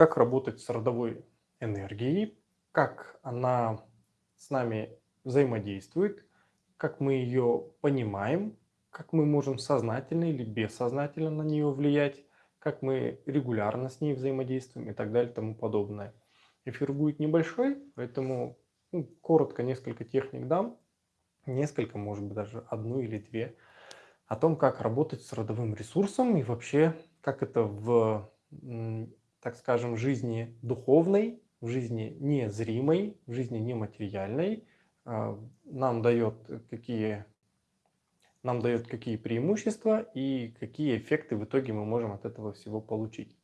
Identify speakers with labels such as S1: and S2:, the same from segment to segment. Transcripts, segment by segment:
S1: как работать с родовой энергией, как она с нами взаимодействует, как мы ее понимаем, как мы можем сознательно или бессознательно на нее влиять, как мы регулярно с ней взаимодействуем и так далее и тому подобное. Эфир будет небольшой, поэтому ну, коротко несколько техник дам, несколько, может быть, даже одну или две, о том, как работать с родовым ресурсом и вообще, как это в так скажем, жизни духовной, в жизни незримой, в жизни нематериальной, а, нам дает какие, нам дает какие преимущества и какие эффекты в итоге мы можем от этого всего получить.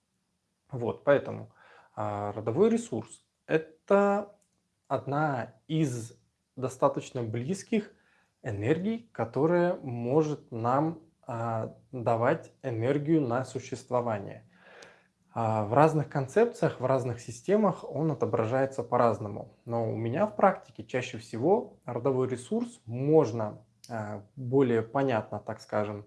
S1: Вот, поэтому а, родовой ресурс – это одна из достаточно близких энергий, которая может нам а, давать энергию на существование – в разных концепциях, в разных системах он отображается по-разному. Но у меня в практике чаще всего родовой ресурс можно а, более понятно, так скажем,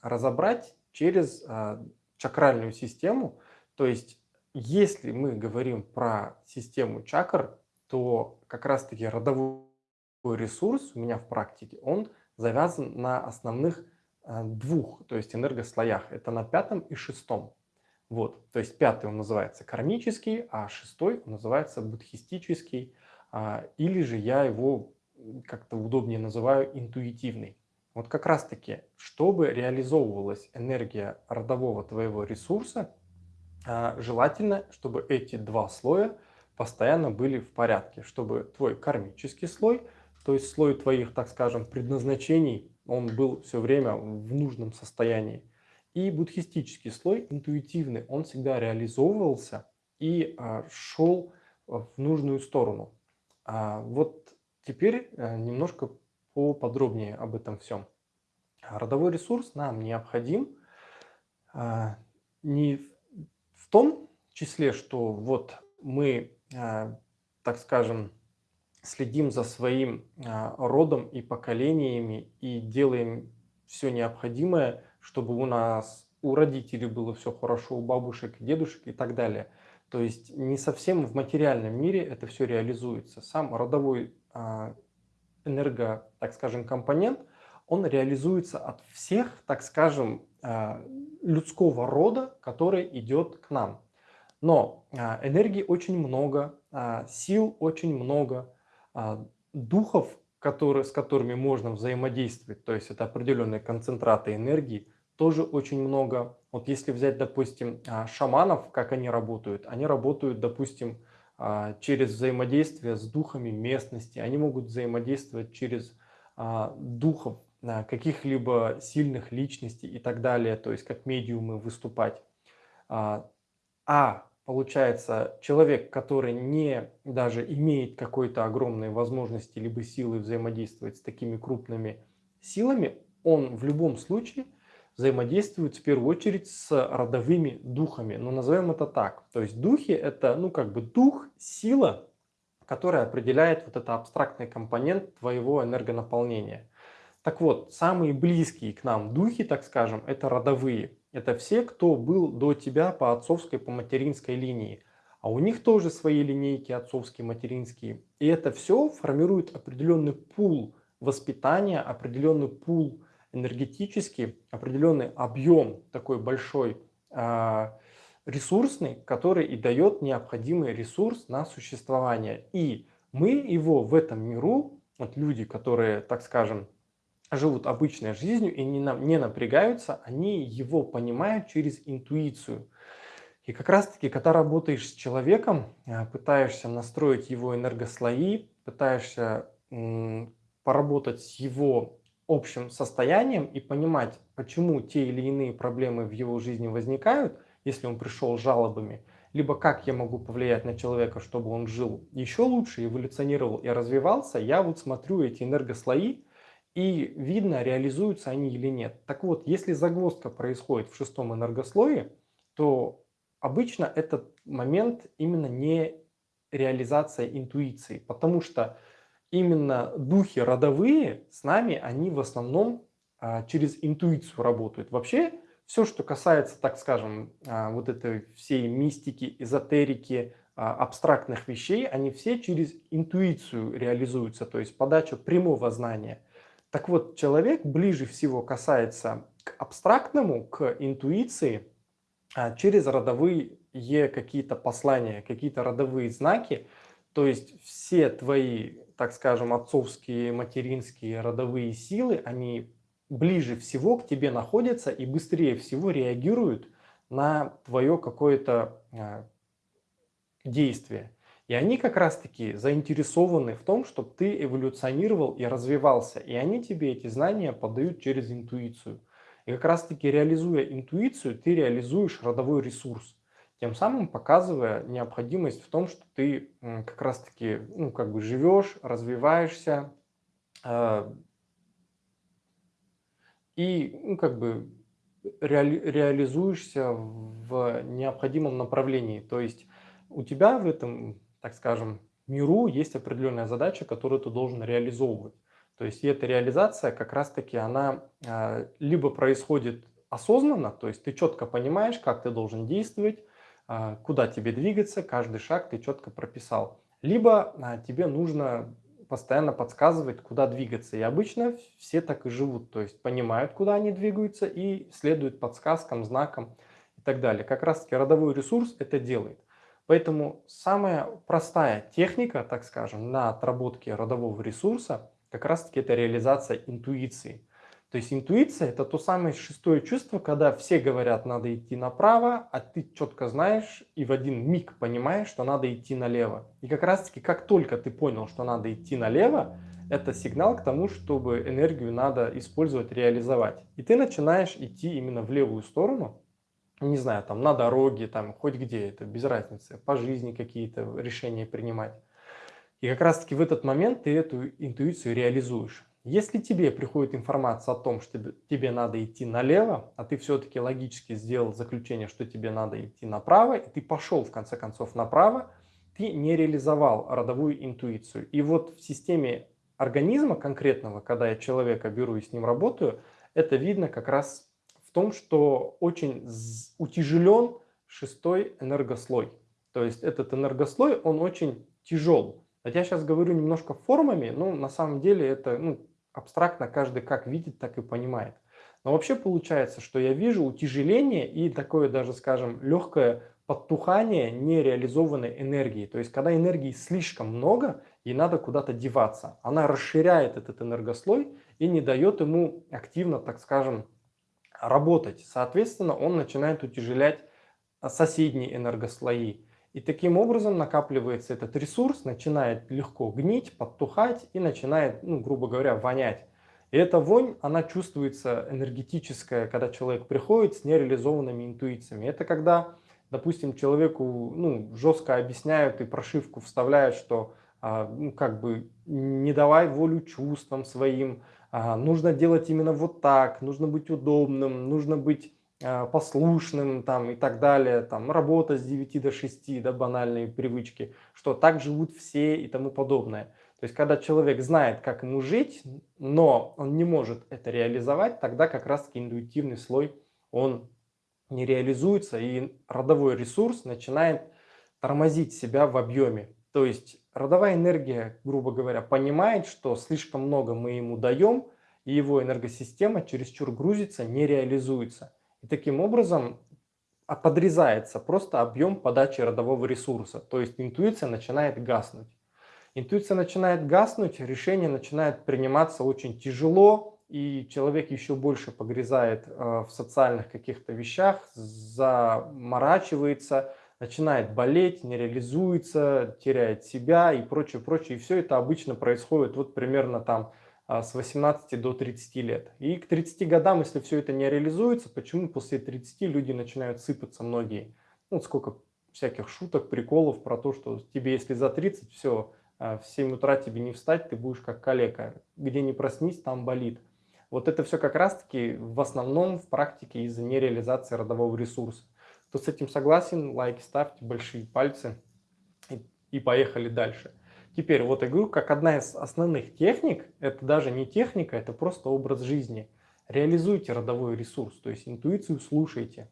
S1: разобрать через а, чакральную систему. То есть, если мы говорим про систему чакр, то как раз-таки родовой ресурс у меня в практике, он завязан на основных двух, то есть энергослоях. Это на пятом и шестом. Вот, то есть пятый он называется кармический, а шестой называется будхистический, а, или же я его как-то удобнее называю интуитивный. Вот как раз таки, чтобы реализовывалась энергия родового твоего ресурса, а, желательно, чтобы эти два слоя постоянно были в порядке, чтобы твой кармический слой, то есть слой твоих, так скажем, предназначений, он был все время в нужном состоянии, и буддхистический слой, интуитивный, он всегда реализовывался и а, шел в нужную сторону. А, вот теперь а, немножко поподробнее об этом всем. Родовой ресурс нам необходим а, не в том числе, что вот мы, а, так скажем, следим за своим а, родом и поколениями и делаем все необходимое, чтобы у нас, у родителей было все хорошо, у бабушек, дедушек и так далее. То есть не совсем в материальном мире это все реализуется. Сам родовой а, энерго, так скажем, компонент, он реализуется от всех, так скажем, а, людского рода, который идет к нам. Но а, энергии очень много, сил очень много, духов, которые, с которыми можно взаимодействовать, то есть это определенные концентраты энергии, тоже очень много. Вот если взять, допустим, а, шаманов, как они работают, они работают, допустим, а, через взаимодействие с духами местности, они могут взаимодействовать через а, духов каких-либо сильных личностей и так далее, то есть как медиумы выступать. А получается, человек, который не даже имеет какой-то огромной возможности либо силы взаимодействовать с такими крупными силами, он в любом случае – взаимодействуют в первую очередь с родовыми духами. Ну, назовем это так. То есть духи – это, ну, как бы дух, сила, которая определяет вот это абстрактный компонент твоего энергонаполнения. Так вот, самые близкие к нам духи, так скажем, это родовые. Это все, кто был до тебя по отцовской, по материнской линии. А у них тоже свои линейки отцовские, материнские. И это все формирует определенный пул воспитания, определенный пул энергетический определенный объем такой большой а, ресурсный, который и дает необходимый ресурс на существование. И мы его в этом миру, вот люди, которые, так скажем, живут обычной жизнью и не, не напрягаются, они его понимают через интуицию. И как раз таки, когда работаешь с человеком, а, пытаешься настроить его энергослои, пытаешься поработать с его общим состоянием и понимать, почему те или иные проблемы в его жизни возникают, если он пришел с жалобами, либо как я могу повлиять на человека, чтобы он жил еще лучше, эволюционировал и развивался, я вот смотрю эти энергослои, и видно, реализуются они или нет. Так вот, если загвоздка происходит в шестом энергослое, то обычно этот момент именно не реализация интуиции, потому что именно духи родовые с нами, они в основном а, через интуицию работают. Вообще, все, что касается, так скажем, а, вот этой всей мистики, эзотерики, а, абстрактных вещей, они все через интуицию реализуются, то есть подача прямого знания. Так вот, человек ближе всего касается к абстрактному, к интуиции через родовые какие-то послания, какие-то родовые знаки. То есть все твои, так скажем, отцовские, материнские родовые силы, они ближе всего к тебе находятся и быстрее всего реагируют на твое какое-то а, действие. И они как раз-таки заинтересованы в том, чтобы ты эволюционировал и развивался. И они тебе эти знания подают через интуицию. И как раз-таки реализуя интуицию, ты реализуешь родовой ресурс. Тем самым показывая необходимость в том, что ты как раз-таки ну, как бы живешь, развиваешься э, и ну, как бы реали, реализуешься в необходимом направлении. То есть у тебя в этом, так скажем, миру есть определенная задача, которую ты должен реализовывать. То есть эта реализация как раз-таки она а, либо происходит осознанно, то есть ты четко понимаешь, как ты должен действовать, куда тебе двигаться, каждый шаг ты четко прописал. Либо а, тебе нужно постоянно подсказывать, куда двигаться. И обычно все так и живут, то есть понимают, куда они двигаются и следуют подсказкам, знакам и так далее. Как раз таки родовой ресурс это делает. Поэтому самая простая техника, так скажем, на отработке родового ресурса, как раз таки это реализация интуиции. То есть интуиция это то самое шестое чувство, когда все говорят, надо идти направо, а ты четко знаешь и в один миг понимаешь, что надо идти налево. И как раз таки, как только ты понял, что надо идти налево, это сигнал к тому, чтобы энергию надо использовать, реализовать. И ты начинаешь идти именно в левую сторону, не знаю, там на дороге, там хоть где, это без разницы, по жизни какие-то решения принимать. И как раз таки в этот момент ты эту интуицию реализуешь. Если тебе приходит информация о том, что тебе надо идти налево, а ты все-таки логически сделал заключение, что тебе надо идти направо, и ты пошел в конце концов направо, ты не реализовал родовую интуицию. И вот в системе организма конкретного, когда я человека беру и с ним работаю, это видно как раз в том, что очень утяжелен шестой энергослой. То есть этот энергослой, он очень тяжел. Я сейчас говорю немножко формами, но на самом деле это ну, абстрактно каждый как видит, так и понимает. Но вообще получается, что я вижу утяжеление и такое даже, скажем, легкое подтухание нереализованной энергии. То есть, когда энергии слишком много, и надо куда-то деваться. Она расширяет этот энергослой и не дает ему активно, так скажем, работать. Соответственно, он начинает утяжелять а, соседние энергослои. И таким образом накапливается этот ресурс, начинает легко гнить, подтухать и начинает, ну, грубо говоря, вонять. И эта вонь, она чувствуется энергетическая, когда человек приходит с нереализованными интуициями. Это когда, допустим, человеку ну, жестко объясняют и прошивку вставляют, что а, ну, как бы не давай волю чувствам своим, а, нужно делать именно вот так, нужно быть удобным, нужно быть послушным там, и так далее, там, работа с 9 до 6, да, банальные привычки, что так живут все и тому подобное. То есть, когда человек знает, как ему жить, но он не может это реализовать, тогда как раз-таки интуитивный слой, он не реализуется, и родовой ресурс начинает тормозить себя в объеме. То есть родовая энергия, грубо говоря, понимает, что слишком много мы ему даем, и его энергосистема чересчур грузится, не реализуется. И таким образом а, подрезается просто объем подачи родового ресурса. То есть интуиция начинает гаснуть. Интуиция начинает гаснуть, решение начинает приниматься очень тяжело, и человек еще больше погрязает э, в социальных каких-то вещах, заморачивается, начинает болеть, не реализуется, теряет себя и прочее, прочее. И все это обычно происходит вот примерно там с 18 до 30 лет. И к 30 годам, если все это не реализуется, почему после 30 люди начинают сыпаться многие? Ну, сколько всяких шуток, приколов про то, что тебе, если за 30, все, а, в 7 утра тебе не встать, ты будешь как калека. Где не проснись, там болит. Вот это все как раз-таки в основном в практике из-за нереализации родового ресурса. Кто с этим согласен, лайки ставьте, большие пальцы и поехали дальше. Теперь вот я говорю, как одна из основных техник, это даже не техника, это просто образ жизни. реализуйте родовой ресурс, то есть интуицию слушайте.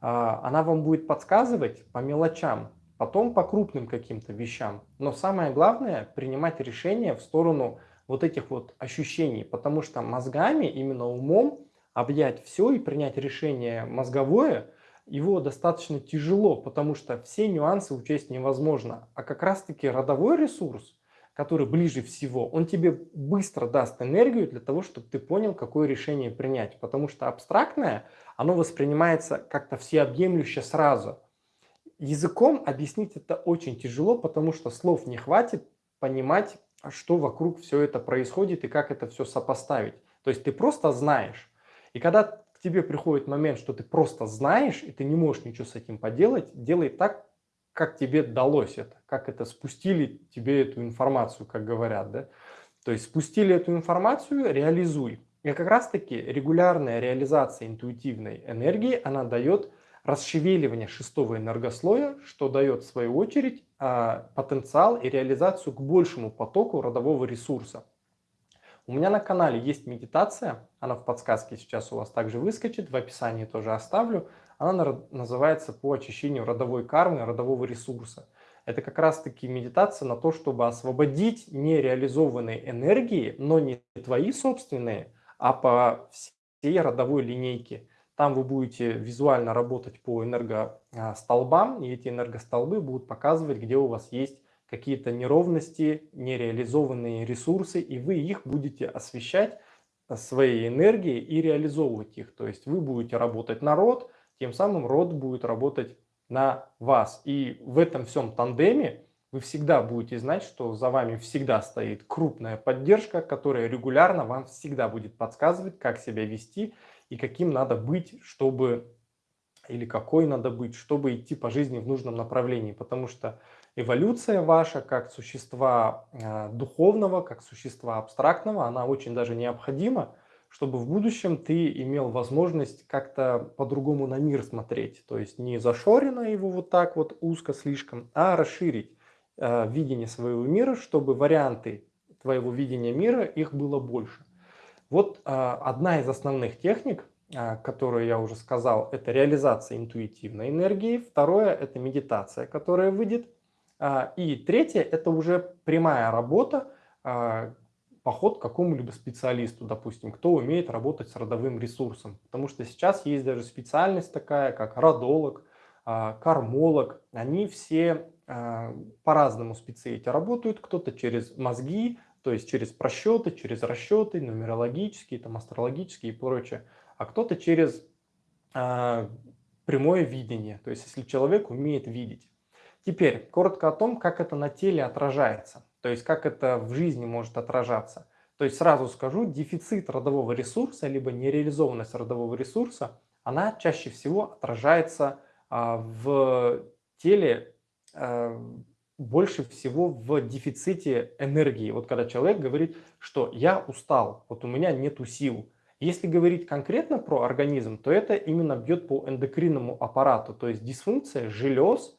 S1: А, она вам будет подсказывать по мелочам, потом по крупным каким-то вещам. Но самое главное принимать решения в сторону вот этих вот ощущений, потому что мозгами, именно умом, объять все и принять решение мозговое, его достаточно тяжело, потому что все нюансы учесть невозможно. А как раз-таки родовой ресурс, который ближе всего, он тебе быстро даст энергию для того, чтобы ты понял, какое решение принять. Потому что абстрактное, оно воспринимается как-то всеобъемлюще сразу. Языком объяснить это очень тяжело, потому что слов не хватит понимать, что вокруг все это происходит и как это все сопоставить. То есть ты просто знаешь. И когда тебе приходит момент, что ты просто знаешь, и ты не можешь ничего с этим поделать, делай так, как тебе далось это, как это спустили тебе эту информацию, как говорят, да. То есть спустили эту информацию, реализуй. И как раз таки регулярная реализация интуитивной энергии, она дает расшевеливание шестого энергослоя, что дает в свою очередь а, потенциал и реализацию к большему потоку родового ресурса. У меня на канале есть медитация, она в подсказке сейчас у вас также выскочит, в описании тоже оставлю. Она называется по очищению родовой кармы, родового ресурса. Это как раз-таки медитация на то, чтобы освободить нереализованные энергии, но не твои собственные, а по всей родовой линейке. Там вы будете визуально работать по энергостолбам, и эти энергостолбы будут показывать, где у вас есть какие-то неровности, нереализованные ресурсы, и вы их будете освещать своей энергией и реализовывать их. То есть вы будете работать на род, тем самым род будет работать на вас. И в этом всем тандеме вы всегда будете знать, что за вами всегда стоит крупная поддержка, которая регулярно вам всегда будет подсказывать, как себя вести и каким надо быть, чтобы или какой надо быть, чтобы идти по жизни в нужном направлении. Потому что эволюция ваша как существа э, духовного, как существа абстрактного, она очень даже необходима, чтобы в будущем ты имел возможность как-то по-другому на мир смотреть. То есть не зашорено его вот так вот узко слишком, а расширить э, видение своего мира, чтобы варианты твоего видения мира, их было больше. Вот э, одна из основных техник, которую я уже сказал, это реализация интуитивной энергии. Второе – это медитация, которая выйдет а, и третье – это уже прямая работа, а, поход к какому-либо специалисту, допустим, кто умеет работать с родовым ресурсом. Потому что сейчас есть даже специальность такая, как родолог, а, кармолог. Они все по-разному специалити работают. Кто-то через мозги, то есть через просчеты, через расчеты, нумерологические, там, астрологические и прочее. А кто-то через прямое видение, то есть если человек умеет видеть. Теперь коротко о том, как это на теле отражается, то есть как это в жизни может отражаться. То есть сразу скажу, дефицит родового ресурса, либо нереализованность родового ресурса, она чаще всего отражается а, в теле а, больше всего в дефиците энергии. Вот когда человек говорит, что я устал, вот у меня нету сил. Если говорить конкретно про организм, то это именно бьет по эндокринному аппарату, то есть дисфункция желез,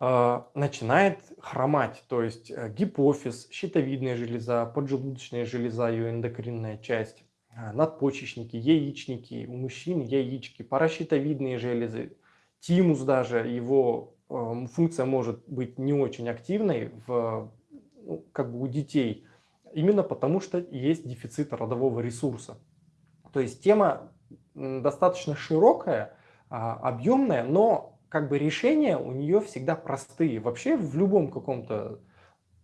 S1: начинает хромать, то есть э, гипофиз, щитовидная железа, поджелудочная железа, ее эндокринная часть, а, надпочечники, яичники, у мужчин яички, паращитовидные железы, тимус даже, его эм, функция может быть не очень активной в, ну, как бы у детей, именно потому что есть дефицит родового ресурса. То есть тема достаточно широкая, а, объемная, но как бы решения у нее всегда простые. Вообще в любом каком-то,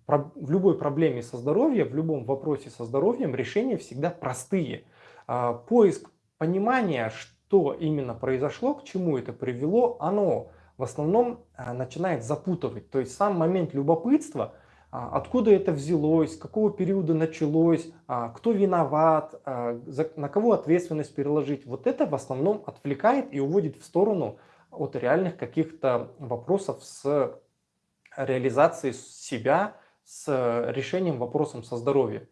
S1: в любой проблеме со здоровьем, в любом вопросе со здоровьем решения всегда простые. А, поиск понимания, что именно произошло, к чему это привело, оно в основном а, начинает запутывать. То есть сам момент любопытства, а, откуда это взялось, с какого периода началось, кто виноват, на кого ответственность переложить, вот это в основном отвлекает и уводит в сторону от реальных каких-то вопросов с реализацией себя, с решением вопросом со здоровьем.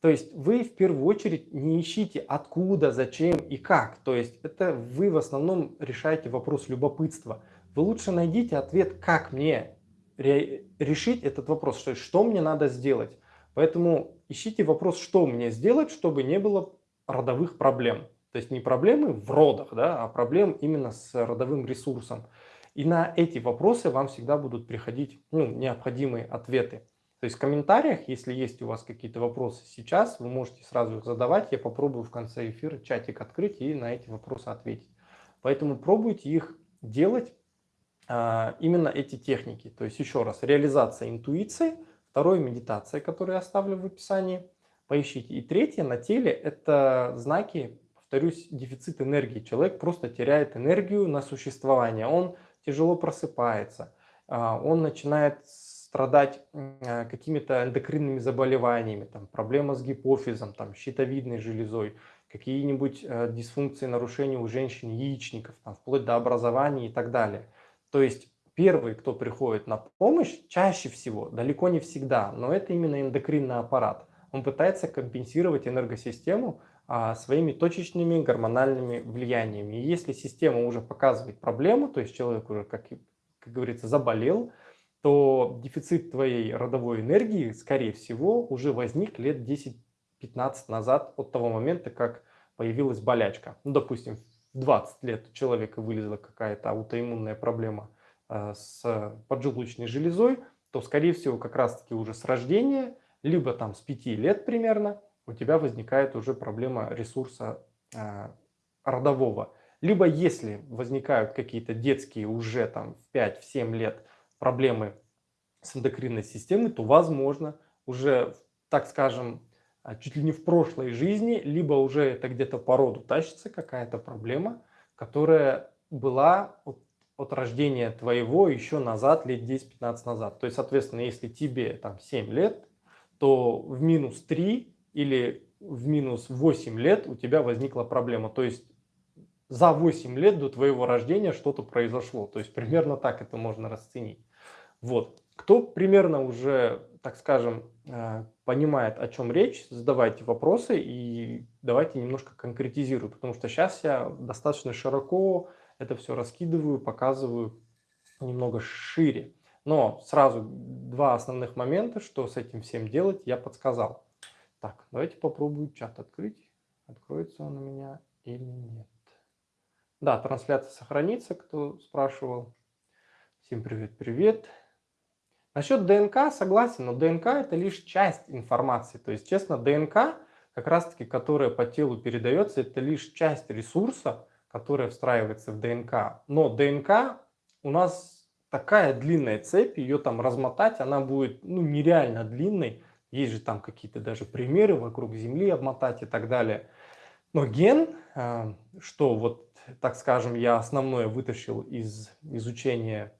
S1: То есть вы в первую очередь не ищите откуда, зачем и как. То есть это вы в основном решаете вопрос любопытства. Вы лучше найдите ответ, как мне решить этот вопрос, что, что мне надо сделать. Поэтому ищите вопрос, что мне сделать, чтобы не было родовых проблем. То есть не проблемы в родах, да, а проблем именно с родовым ресурсом. И на эти вопросы вам всегда будут приходить ну, необходимые ответы. То есть в комментариях, если есть у вас какие-то вопросы сейчас, вы можете сразу их задавать. Я попробую в конце эфира чатик открыть и на эти вопросы ответить. Поэтому пробуйте их делать, а, именно эти техники. То есть еще раз, реализация интуиции, второе медитация, которую я оставлю в описании. Поищите. И третье на теле это знаки, повторюсь, дефицит энергии. Человек просто теряет энергию на существование. Он тяжело просыпается, а, он начинает страдать а, какими-то эндокринными заболеваниями, там, проблема с гипофизом, там, щитовидной железой, какие-нибудь э, дисфункции, нарушения у женщин яичников, там, вплоть до образования и так далее. То есть первый, кто приходит на помощь, чаще всего, далеко не всегда, но это именно эндокринный аппарат. Он пытается компенсировать энергосистему своими точечными гормональными влияниями. И если система уже показывает проблему, то есть человек уже, как, как говорится, заболел, то дефицит твоей родовой энергии, скорее всего, уже возник лет 10-15 назад от того момента, как появилась болячка. Ну, допустим, в 20 лет у человека вылезла какая-то аутоиммунная проблема э, с поджелудочной железой, то, скорее всего, как раз-таки уже с рождения, либо там с 5 лет примерно, у тебя возникает уже проблема ресурса э, родового. Либо если возникают какие-то детские уже там в 5-7 лет проблемы с эндокринной системой, то возможно уже, так скажем, а, чуть ли не в прошлой жизни, либо уже это где-то по роду тащится какая-то проблема, которая была от, от рождения твоего еще назад, лет 10-15 назад. То есть, соответственно, если тебе там 7 лет, то в минус 3 или в минус 8 лет у тебя возникла проблема. То есть за 8 лет до твоего рождения что-то произошло. То есть примерно так это можно расценить. Вот. Кто примерно уже, так скажем, э, понимает, о чем речь, задавайте вопросы и давайте немножко конкретизирую, потому что сейчас я достаточно широко это все раскидываю, показываю немного шире. Но сразу два основных момента, что с этим всем делать, я подсказал. Так, давайте попробую чат открыть. Откроется он у меня или нет. Да, трансляция сохранится, кто спрашивал. Всем привет-привет. Насчет ДНК согласен, но ДНК это лишь часть информации. То есть, честно, ДНК, как раз таки, которая по телу передается, это лишь часть ресурса, которая встраивается в ДНК. Но ДНК у нас такая длинная цепь, ее там размотать, она будет ну, нереально длинной. Есть же там какие-то даже примеры вокруг Земли обмотать и так далее. Но ген, э, что вот, так скажем, я основное вытащил из изучения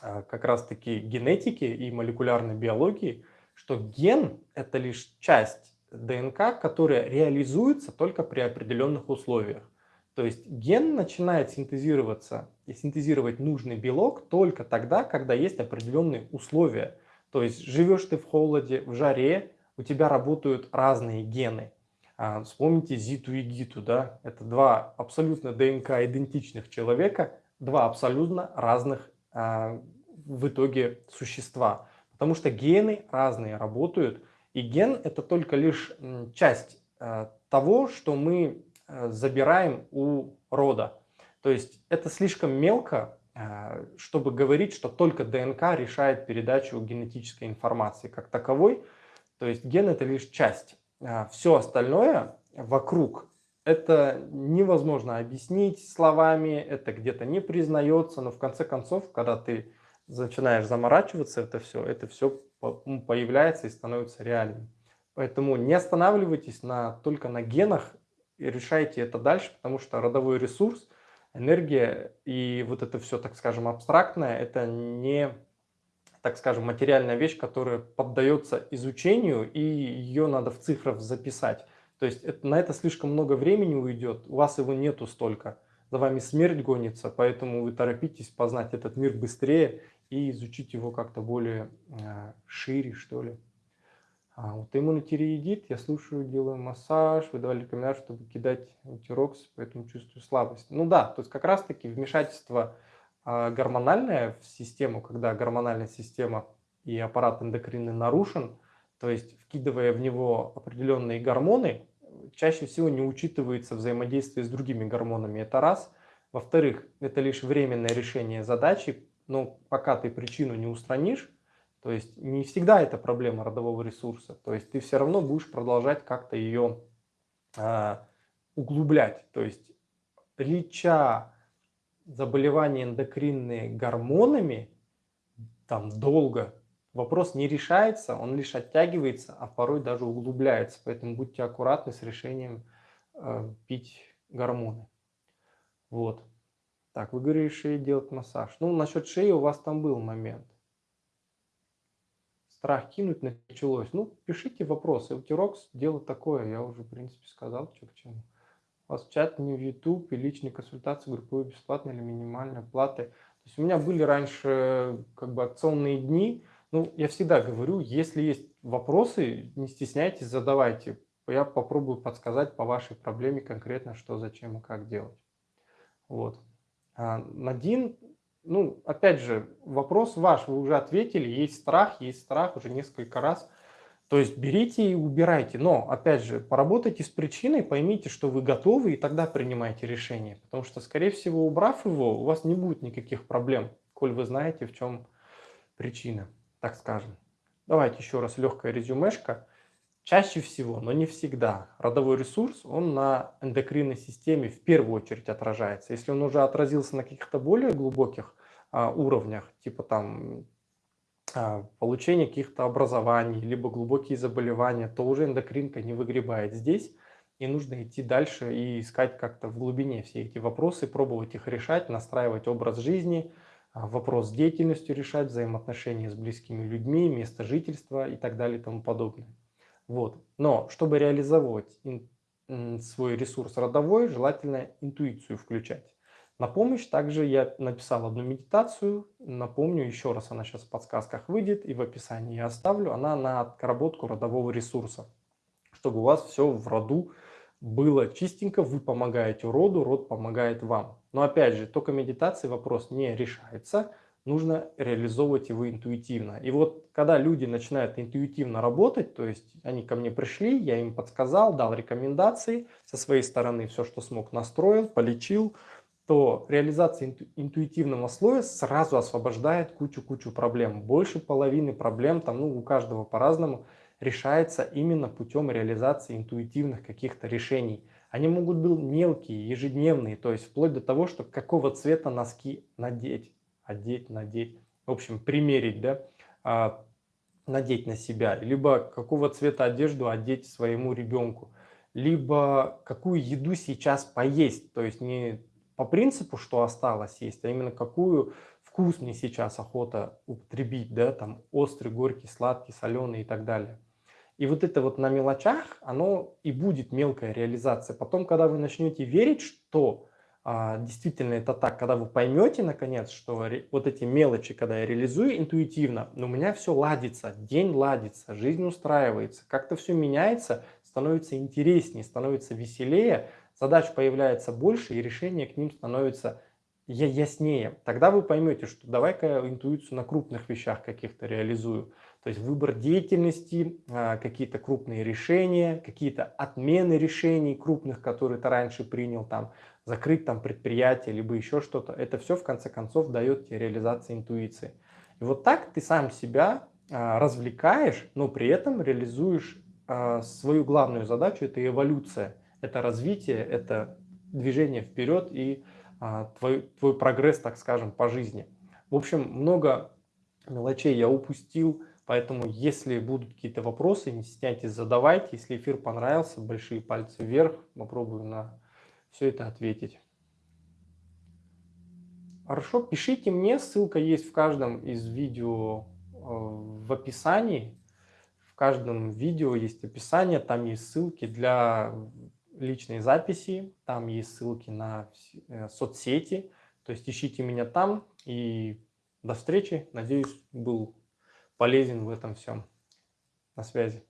S1: а, как раз-таки генетики и молекулярной биологии, что ген – это лишь часть ДНК, которая реализуется только при определенных условиях. То есть ген начинает синтезироваться и синтезировать нужный белок только тогда, когда есть определенные условия. То есть живешь ты в холоде, в жаре, у тебя работают разные гены. А, вспомните Зиту и Гиту, да? Это два абсолютно ДНК идентичных человека, два абсолютно разных а, в итоге существа. Потому что гены разные работают, и ген это только лишь часть а, того, что мы а, забираем у рода. То есть это слишком мелко, чтобы говорить, что только ДНК решает передачу генетической информации как таковой. То есть ген это лишь часть. Все остальное вокруг это невозможно объяснить словами, это где-то не признается, но в конце концов, когда ты начинаешь заморачиваться, это все, это все появляется и становится реальным. Поэтому не останавливайтесь на, только на генах и решайте это дальше, потому что родовой ресурс, энергия и вот это все, так скажем, абстрактное, это не, так скажем, материальная вещь, которая поддается изучению, и ее надо в цифрах записать. То есть это, на это слишком много времени уйдет, у вас его нету столько. За вами смерть гонится, поэтому вы торопитесь познать этот мир быстрее и изучить его как-то более э, шире, что ли. А, вот иммунотиреидит, я слушаю, делаю массаж, вы давали рекомендацию, чтобы кидать антирокс, поэтому чувствую слабость. Ну да, то есть как раз-таки вмешательство э, гормональное в систему, когда гормональная система и аппарат эндокринный нарушен, то есть вкидывая в него определенные гормоны, чаще всего не учитывается взаимодействие с другими гормонами. Это раз. Во-вторых, это лишь временное решение задачи, но пока ты причину не устранишь, то есть не всегда это проблема родового ресурса. То есть ты все равно будешь продолжать как-то ее а, углублять. То есть леча заболевания эндокринные гормонами там долго, вопрос не решается, он лишь оттягивается, а порой даже углубляется. Поэтому будьте аккуратны с решением э, пить гормоны. Вот. Так, вы говорили, шеи делать массаж. Ну, насчет шеи у вас там был момент страх кинуть началось. Ну, пишите вопросы. Утирокс дело такое, я уже, в принципе, сказал, что к чему. У вас чат, не в YouTube и личные консультации групповые бесплатные или минимальные платы. То есть у меня были раньше как бы акционные дни. Ну, я всегда говорю, если есть вопросы, не стесняйтесь, задавайте. Я попробую подсказать по вашей проблеме конкретно, что, зачем и как делать. Вот. А Надин ну, опять же, вопрос ваш, вы уже ответили, есть страх, есть страх уже несколько раз. То есть берите и убирайте. Но, опять же, поработайте с причиной, поймите, что вы готовы, и тогда принимайте решение. Потому что, скорее всего, убрав его, у вас не будет никаких проблем, коль вы знаете, в чем причина, так скажем. Давайте еще раз легкая резюмешка. Чаще всего, но не всегда, родовой ресурс, он на эндокринной системе в первую очередь отражается. Если он уже отразился на каких-то более глубоких а, уровнях, типа там а, получение каких-то образований, либо глубокие заболевания, то уже эндокринка не выгребает здесь, и нужно идти дальше и искать как-то в глубине все эти вопросы, пробовать их решать, настраивать образ жизни, а, вопрос с деятельностью решать, взаимоотношения с близкими людьми, место жительства и так далее и тому подобное. Вот. Но чтобы реализовать свой ресурс родовой, желательно интуицию включать. На помощь также я написал одну медитацию, напомню еще раз, она сейчас в подсказках выйдет и в описании я оставлю, она на отработку родового ресурса, чтобы у вас все в роду было чистенько, вы помогаете роду, род помогает вам. Но опять же, только медитацией вопрос не решается, нужно реализовывать его интуитивно. И вот когда люди начинают интуитивно работать, то есть они ко мне пришли, я им подсказал, дал рекомендации, со своей стороны все, что смог, настроил, полечил, то реализация инту интуитивного слоя сразу освобождает кучу-кучу проблем. Больше половины проблем, там, ну, у каждого по-разному, решается именно путем реализации интуитивных каких-то решений. Они могут быть мелкие, ежедневные, то есть вплоть до того, что какого цвета носки надеть одеть, надеть, в общем, примерить, да, а, надеть на себя, либо какого цвета одежду одеть своему ребенку, либо какую еду сейчас поесть, то есть не по принципу, что осталось есть, а именно какую вкус мне сейчас охота употребить, да, там острый, горький, сладкий, соленый и так далее. И вот это вот на мелочах, оно и будет мелкая реализация. Потом, когда вы начнете верить, что а, действительно это так, когда вы поймете наконец, что вот эти мелочи, когда я реализую интуитивно, но у меня все ладится, день ладится, жизнь устраивается, как-то все меняется, становится интереснее, становится веселее, задач появляется больше и решение к ним становится яснее. Тогда вы поймете, что давай-ка интуицию на крупных вещах каких-то реализую. То есть выбор деятельности, а, какие-то крупные решения, какие-то отмены решений крупных, которые ты раньше принял, там, закрыть там предприятие, либо еще что-то. Это все в конце концов дает тебе реализацию интуиции. И вот так ты сам себя а, развлекаешь, но при этом реализуешь а, свою главную задачу, это эволюция, это развитие, это движение вперед и а, твой, твой прогресс, так скажем, по жизни. В общем, много мелочей я упустил, поэтому если будут какие-то вопросы, не стесняйтесь, задавайте. Если эфир понравился, большие пальцы вверх, попробую на все это ответить. Хорошо, пишите мне, ссылка есть в каждом из видео э, в описании. В каждом видео есть описание, там есть ссылки для личной записи, там есть ссылки на э, соцсети. То есть ищите меня там и до встречи. Надеюсь, был полезен в этом всем. На связи.